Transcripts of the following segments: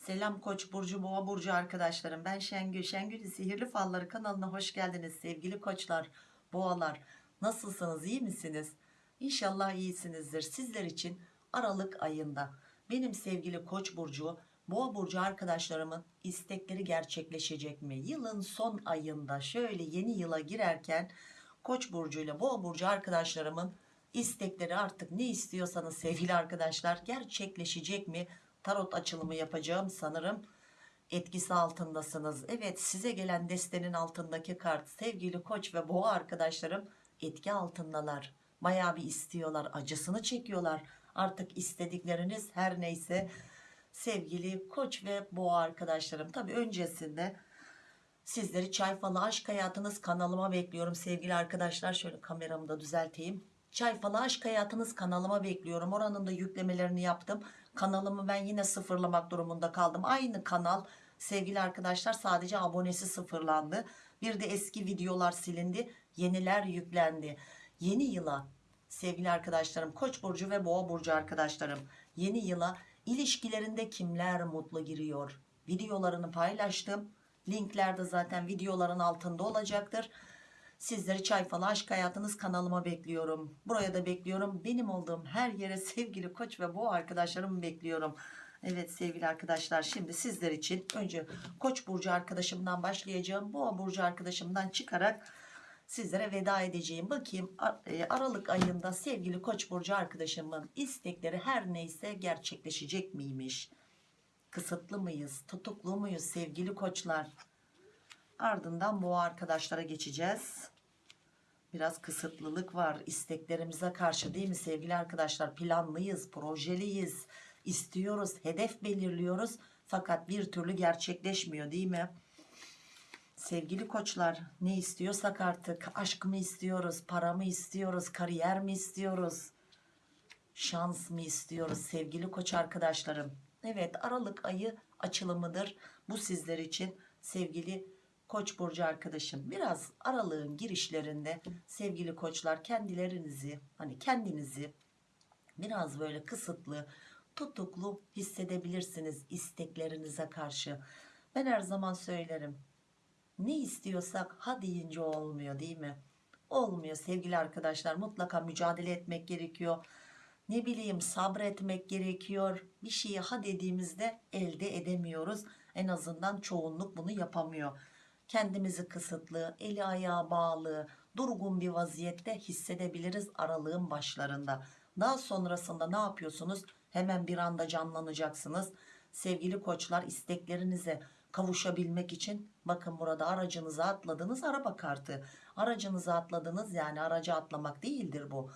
Selam Koç burcu, Boğa burcu arkadaşlarım. Ben Şengül. Şengül Sihirli Falları kanalına hoş geldiniz sevgili koçlar, boğalar. Nasılsınız? iyi misiniz? İnşallah iyisinizdir. Sizler için Aralık ayında benim sevgili Koç burcu, Boğa burcu arkadaşlarımın istekleri gerçekleşecek mi? Yılın son ayında şöyle yeni yıla girerken Koç burcu ile Boğa burcu arkadaşlarımın istekleri artık ne istiyorsanız sevgili arkadaşlar gerçekleşecek mi? Tarot açılımı yapacağım sanırım etkisi altındasınız. Evet size gelen destenin altındaki kart sevgili koç ve boğa arkadaşlarım etki altındalar. Bayağı bir istiyorlar acısını çekiyorlar. Artık istedikleriniz her neyse sevgili koç ve boğa arkadaşlarım. Tabi öncesinde sizleri çay falı aşk hayatınız kanalıma bekliyorum sevgili arkadaşlar. Şöyle kameramı da düzelteyim. Çay falı aşk hayatınız kanalıma bekliyorum. Oranın da yüklemelerini yaptım. Kanalımı ben yine sıfırlamak durumunda kaldım. Aynı kanal sevgili arkadaşlar sadece abonesi sıfırlandı. Bir de eski videolar silindi. Yeniler yüklendi. Yeni yıla sevgili arkadaşlarım Koç burcu ve Boğa burcu arkadaşlarım yeni yıla ilişkilerinde kimler mutlu giriyor? Videolarını paylaştım. Linkler de zaten videoların altında olacaktır. Sizleri çay falı aşk hayatınız kanalıma bekliyorum. Buraya da bekliyorum. Benim olduğum her yere sevgili koç ve boğa arkadaşlarımı bekliyorum. Evet sevgili arkadaşlar şimdi sizler için önce koç burcu arkadaşımdan başlayacağım. Boğa burcu arkadaşımdan çıkarak sizlere veda edeceğim. Bakayım e, Aralık ayında sevgili koç burcu arkadaşımın istekleri her neyse gerçekleşecek miymiş? Kısıtlı mıyız? Tutuklu muyuz sevgili koçlar? Ardından boğa arkadaşlara geçeceğiz. Biraz kısıtlılık var isteklerimize karşı değil mi sevgili arkadaşlar? Planlıyız, projeliyiz, istiyoruz, hedef belirliyoruz. Fakat bir türlü gerçekleşmiyor değil mi? Sevgili koçlar ne istiyorsak artık aşk mı istiyoruz, para mı istiyoruz, kariyer mi istiyoruz, şans mı istiyoruz sevgili koç arkadaşlarım? Evet Aralık ayı açılımıdır. Bu sizler için sevgili Koç burcu arkadaşım biraz aralığın girişlerinde sevgili koçlar kendilerinizi hani kendinizi biraz böyle kısıtlı tutuklu hissedebilirsiniz isteklerinize karşı. Ben her zaman söylerim ne istiyorsak ha deyince olmuyor değil mi? Olmuyor sevgili arkadaşlar mutlaka mücadele etmek gerekiyor. Ne bileyim sabretmek gerekiyor. Bir şeyi ha dediğimizde elde edemiyoruz. En azından çoğunluk bunu yapamıyor kendimizi kısıtlı, eli ayağı bağlı, durgun bir vaziyette hissedebiliriz aralığın başlarında. Daha sonrasında ne yapıyorsunuz? Hemen bir anda canlanacaksınız. Sevgili koçlar isteklerinize kavuşabilmek için bakın burada aracınıza atladınız araba kartı. Aracınıza atladınız yani araca atlamak değildir bu.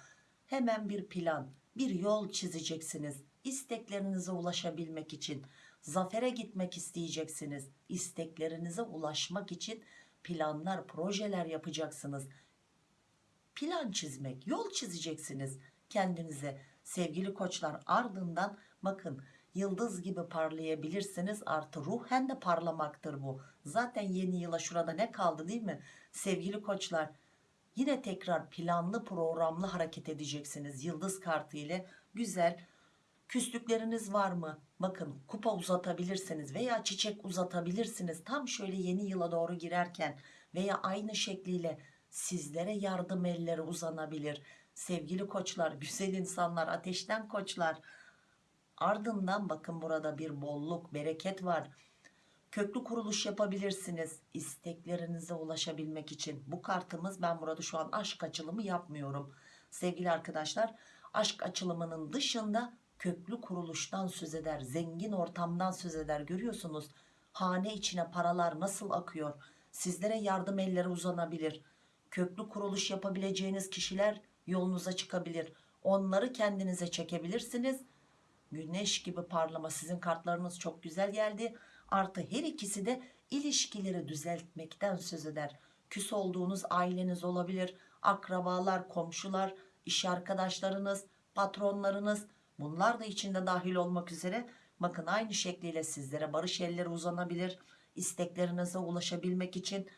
Hemen bir plan, bir yol çizeceksiniz. İsteklerinize ulaşabilmek için zafere gitmek isteyeceksiniz. İsteklerinize ulaşmak için planlar, projeler yapacaksınız. Plan çizmek, yol çizeceksiniz kendinize. Sevgili koçlar ardından bakın yıldız gibi parlayabilirsiniz artı ruhen de parlamaktır bu. Zaten yeni yıla şurada ne kaldı değil mi? Sevgili koçlar yine tekrar planlı programlı hareket edeceksiniz. Yıldız kartı ile güzel Küslükleriniz var mı? Bakın kupa uzatabilirsiniz veya çiçek uzatabilirsiniz. Tam şöyle yeni yıla doğru girerken veya aynı şekliyle sizlere yardım elleri uzanabilir. Sevgili koçlar, güzel insanlar, ateşten koçlar. Ardından bakın burada bir bolluk, bereket var. Köklü kuruluş yapabilirsiniz isteklerinize ulaşabilmek için. Bu kartımız ben burada şu an aşk açılımı yapmıyorum. Sevgili arkadaşlar aşk açılımının dışında köklü kuruluştan söz eder zengin ortamdan söz eder. Görüyorsunuz hane içine paralar nasıl akıyor? Sizlere yardım elleri uzanabilir. Köklü kuruluş yapabileceğiniz kişiler yolunuza çıkabilir. Onları kendinize çekebilirsiniz. Güneş gibi parlama. Sizin kartlarınız çok güzel geldi. Artı her ikisi de ilişkileri düzeltmekten söz eder. Küs olduğunuz aileniz olabilir. Akrabalar komşular iş arkadaşlarınız patronlarınız Bunlar da içinde dahil olmak üzere bakın aynı şekliyle sizlere barış elleri uzanabilir. İsteklerinize ulaşabilmek için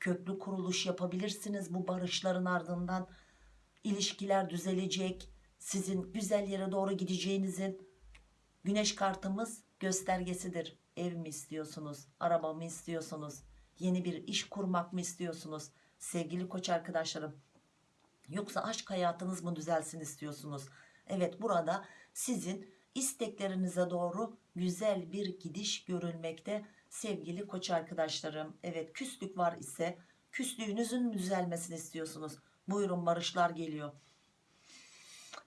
köklü kuruluş yapabilirsiniz. Bu barışların ardından ilişkiler düzelecek. Sizin güzel yere doğru gideceğinizin Güneş kartımız göstergesidir. Ev mi istiyorsunuz? Araba mı istiyorsunuz? Yeni bir iş kurmak mı istiyorsunuz? Sevgili koç arkadaşlarım. Yoksa aşk hayatınız mı düzelsin istiyorsunuz? Evet burada sizin isteklerinize doğru güzel bir gidiş görülmekte sevgili koç arkadaşlarım. Evet küslük var ise küslüğünüzün düzelmesini istiyorsunuz? Buyurun barışlar geliyor.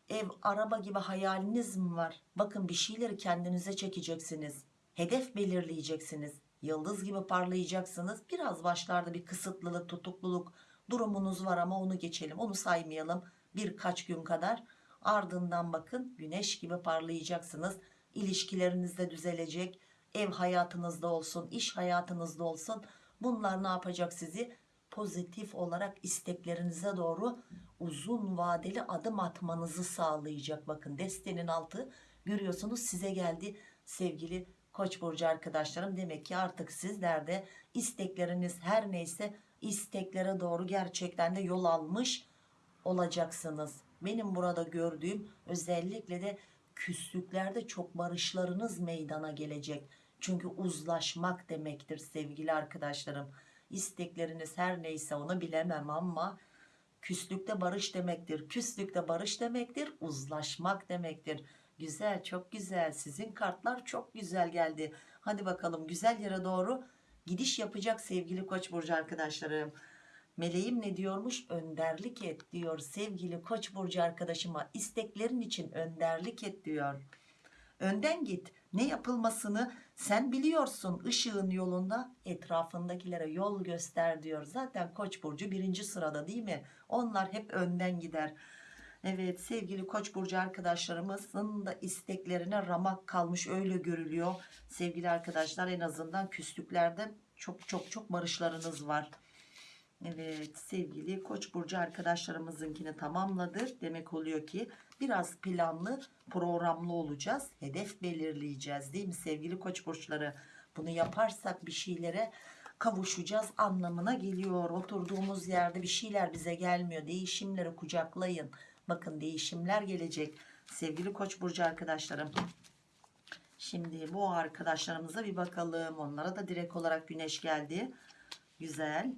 Ev, araba gibi hayaliniz mi var? Bakın bir şeyleri kendinize çekeceksiniz. Hedef belirleyeceksiniz. Yıldız gibi parlayacaksınız. Biraz başlarda bir kısıtlılık, tutukluluk durumunuz var ama onu geçelim. Onu saymayalım birkaç gün kadar. Ardından bakın güneş gibi parlayacaksınız. İlişkileriniz de düzelecek. Ev hayatınızda olsun, iş hayatınızda olsun. Bunlar ne yapacak sizi? Pozitif olarak isteklerinize doğru uzun vadeli adım atmanızı sağlayacak. Bakın destenin altı görüyorsunuz size geldi sevgili Koç burcu arkadaşlarım. Demek ki artık sizler de istekleriniz her neyse isteklere doğru gerçekten de yol almış olacaksınız. Benim burada gördüğüm özellikle de küslüklerde çok barışlarınız meydana gelecek. Çünkü uzlaşmak demektir sevgili arkadaşlarım. İstekleriniz her neyse onu bilemem ama küslükte barış demektir. Küslükte barış demektir. Uzlaşmak demektir. Güzel çok güzel sizin kartlar çok güzel geldi. Hadi bakalım güzel yere doğru gidiş yapacak sevgili koç burcu arkadaşlarım. Meleğim ne diyormuş? Önderlik et diyor sevgili koç burcu arkadaşıma. isteklerin için önderlik et diyor. Önden git. Ne yapılmasını sen biliyorsun. Işığın yolunda etrafındakilere yol göster diyor. Zaten koç burcu birinci sırada değil mi? Onlar hep önden gider. Evet sevgili koç burcu arkadaşlarımızın da isteklerine ramak kalmış öyle görülüyor. Sevgili arkadaşlar en azından küslüklerde çok çok çok barışlarınız var. Evet sevgili koç burcu arkadaşlarımızınkini tamamladık. Demek oluyor ki biraz planlı programlı olacağız. Hedef belirleyeceğiz değil mi sevgili koç burçları? Bunu yaparsak bir şeylere kavuşacağız anlamına geliyor. Oturduğumuz yerde bir şeyler bize gelmiyor. Değişimleri kucaklayın. Bakın değişimler gelecek. Sevgili koç burcu arkadaşlarım. Şimdi bu arkadaşlarımıza bir bakalım. Onlara da direkt olarak güneş geldi. Güzel.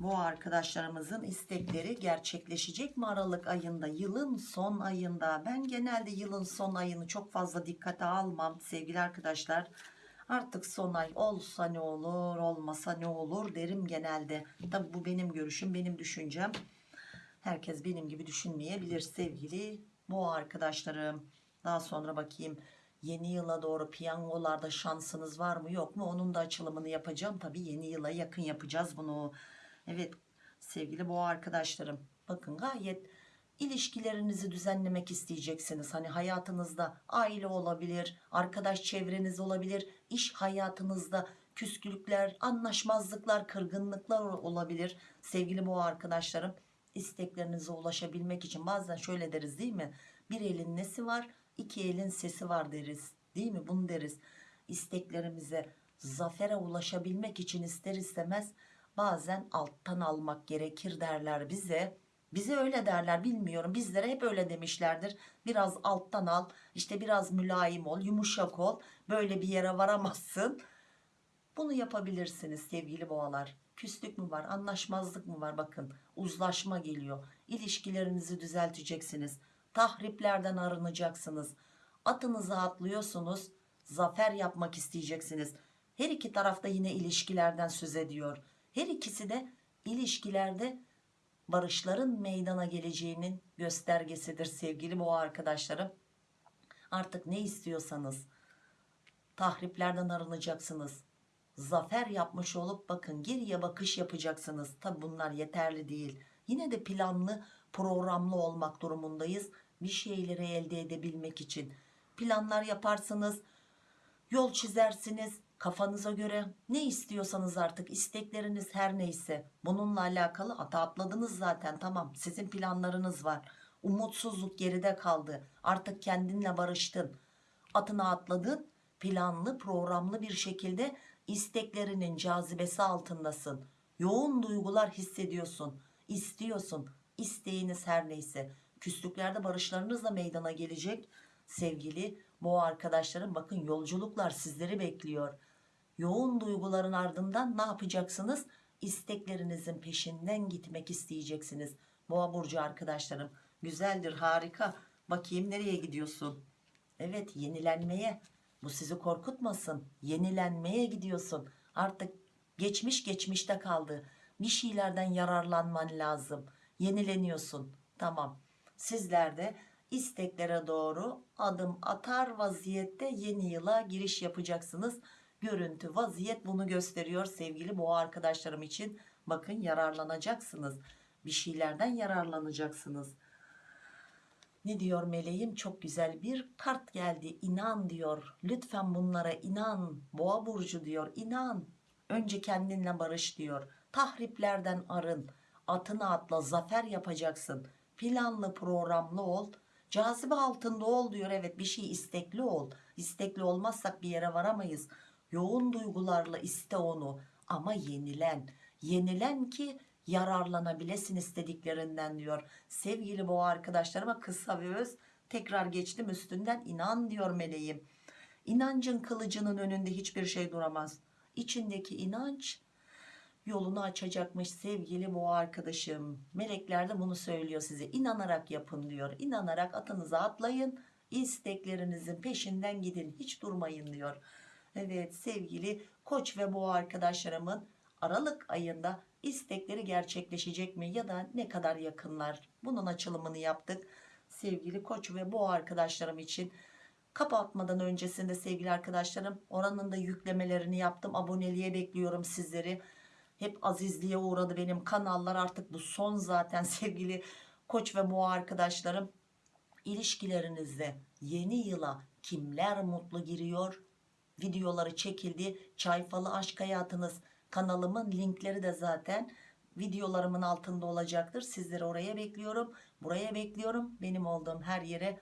Bu arkadaşlarımızın istekleri gerçekleşecek mi Aralık ayında? Yılın son ayında. Ben genelde yılın son ayını çok fazla dikkate almam sevgili arkadaşlar. Artık son ay olsa ne olur, olmasa ne olur derim genelde. Tabi bu benim görüşüm, benim düşüncem. Herkes benim gibi düşünmeyebilir sevgili bu arkadaşlarım. Daha sonra bakayım yeni yıla doğru piyangolarda şansınız var mı yok mu? Onun da açılımını yapacağım. Tabi yeni yıla yakın yapacağız bunu. Evet sevgili boğa arkadaşlarım bakın gayet ilişkilerinizi düzenlemek isteyeceksiniz. Hani hayatınızda aile olabilir, arkadaş çevreniz olabilir, iş hayatınızda küskülükler, anlaşmazlıklar, kırgınlıklar olabilir. Sevgili boğa arkadaşlarım isteklerinize ulaşabilmek için bazen şöyle deriz değil mi? Bir elin nesi var, iki elin sesi var deriz. Değil mi? Bunu deriz. İsteklerimize, zafere ulaşabilmek için ister istemez bazen alttan almak gerekir derler bize. Bize öyle derler bilmiyorum. Bizlere hep öyle demişlerdir. Biraz alttan al, işte biraz mülayim ol, yumuşak ol. Böyle bir yere varamazsın. Bunu yapabilirsiniz sevgili boğalar. Küslük mü var, anlaşmazlık mı var bakın. Uzlaşma geliyor. İlişkilerinizi düzelteceksiniz. Tahriplerden arınacaksınız. Atınıza atlıyorsunuz. Zafer yapmak isteyeceksiniz. Her iki tarafta yine ilişkilerden söz ediyor. Her ikisi de ilişkilerde barışların meydana geleceğinin göstergesidir sevgili boğa arkadaşlarım. Artık ne istiyorsanız tahriplerden arınacaksınız. Zafer yapmış olup bakın geriye bakış yapacaksınız. Tabi bunlar yeterli değil. Yine de planlı programlı olmak durumundayız. Bir şeyleri elde edebilmek için. Planlar yaparsınız. Yol çizersiniz kafanıza göre ne istiyorsanız artık istekleriniz her neyse. Bununla alakalı ata atladınız zaten tamam. Sizin planlarınız var. Umutsuzluk geride kaldı. Artık kendinle barıştın. Atına atladın planlı programlı bir şekilde isteklerinin cazibesi altındasın. Yoğun duygular hissediyorsun istiyorsun isteğiniz her neyse. Küslüklerde barışlarınız da meydana gelecek. Sevgili boğa arkadaşlarım bakın yolculuklar sizleri bekliyor yoğun duyguların ardından ne yapacaksınız? İsteklerinizin peşinden gitmek isteyeceksiniz. Boğa burcu arkadaşlarım güzeldir harika. Bakayım nereye gidiyorsun? Evet yenilenmeye. Bu sizi korkutmasın. Yenilenmeye gidiyorsun. Artık geçmiş geçmişte kaldı. Bir şeylerden yararlanman lazım. Yenileniyorsun. Tamam. Sizler de isteklere doğru adım atar vaziyette yeni yıla giriş yapacaksınız görüntü vaziyet bunu gösteriyor sevgili boğa arkadaşlarım için. Bakın yararlanacaksınız. Bir şeylerden yararlanacaksınız. Ne diyor meleğim? Çok güzel bir kart geldi. İnan diyor. Lütfen bunlara inan. Boğa burcu diyor. İnan. Önce kendinle barış diyor. Tahriplerden arın. Atını atla zafer yapacaksın. Planlı programlı ol. Cazibe altında ol diyor. Evet bir şey istekli ol. İstekli olmazsak bir yere varamayız yoğun duygularla iste onu ama yenilen. Yenilen ki yararlanabilesin istediklerinden diyor. Sevgili boğa arkadaşlarıma kısa ve öz tekrar geçtim üstünden inan diyor meleğim. İnancın kılıcının önünde hiçbir şey duramaz. İçindeki inanç yolunu açacakmış sevgili boğa arkadaşım. Melekler de bunu söylüyor size. İnanarak yapın diyor. İnanarak atınıza atlayın. İsteklerinizin peşinden gidin. Hiç durmayın diyor evet sevgili koç ve boğa arkadaşlarımın aralık ayında istekleri gerçekleşecek mi ya da ne kadar yakınlar? Bunun açılımını yaptık. Sevgili koç ve boğa arkadaşlarım için kapatmadan öncesinde sevgili arkadaşlarım oranın da yüklemelerini yaptım. Aboneliğe bekliyorum sizleri. Hep azizliğe uğradı benim kanallar. Artık bu son zaten sevgili koç ve boğa arkadaşlarım. İlişkilerinizde yeni yıla kimler mutlu giriyor videoları çekildi. Çayfalı aşk hayatınız kanalımın linkleri de zaten videolarımın altında olacaktır. Sizleri oraya bekliyorum buraya bekliyorum. Benim olduğum her yere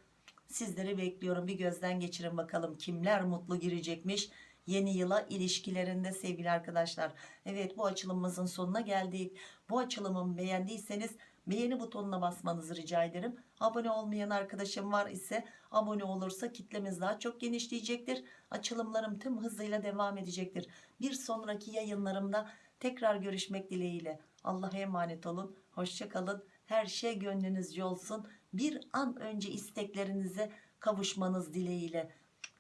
sizleri bekliyorum. Bir gözden geçirin bakalım kimler mutlu girecekmiş yeni yıla ilişkilerinde sevgili arkadaşlar. Evet bu açılımımızın sonuna geldik. Bu açılımımı beğendiyseniz beğeni butonuna basmanızı rica ederim. Abone olmayan arkadaşım var ise abone olursa kitlemiz daha çok genişleyecektir. Açılımlarım tüm hızıyla devam edecektir. Bir sonraki yayınlarımda tekrar görüşmek dileğiyle. Allah'a emanet olun hoşçakalın her şey gönlünüzce olsun bir an önce isteklerinize kavuşmanız dileğiyle.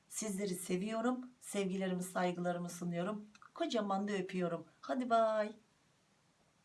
Sizleri seviyorum sevgilerimi saygılarımı sunuyorum. Kocaman da öpüyorum. Hadi bay